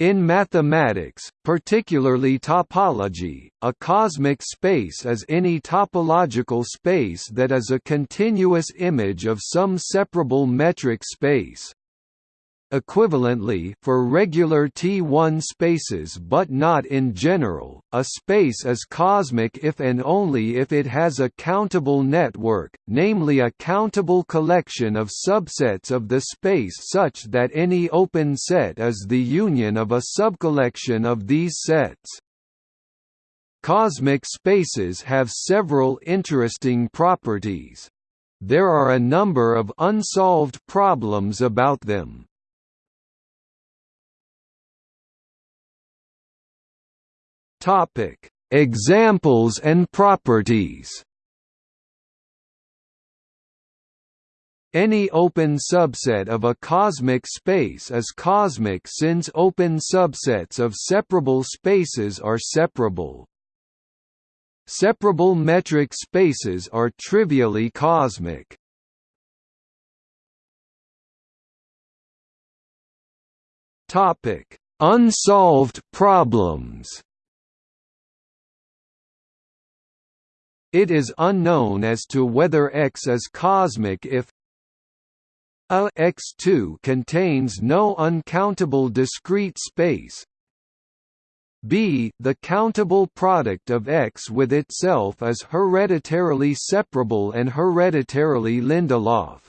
In mathematics, particularly topology, a cosmic space is any topological space that is a continuous image of some separable metric space. Equivalently, for regular T1 spaces but not in general, a space is cosmic if and only if it has a countable network, namely a countable collection of subsets of the space such that any open set is the union of a subcollection of these sets. Cosmic spaces have several interesting properties. There are a number of unsolved problems about them. Topic: Examples and properties. Any open subset of a cosmic space is cosmic since open subsets of separable spaces are separable. Separable metric spaces are trivially cosmic. Topic: Unsolved problems. It is unknown as to whether X is cosmic if a X2 contains no uncountable discrete space b the countable product of X with itself is hereditarily separable and hereditarily Lindelof.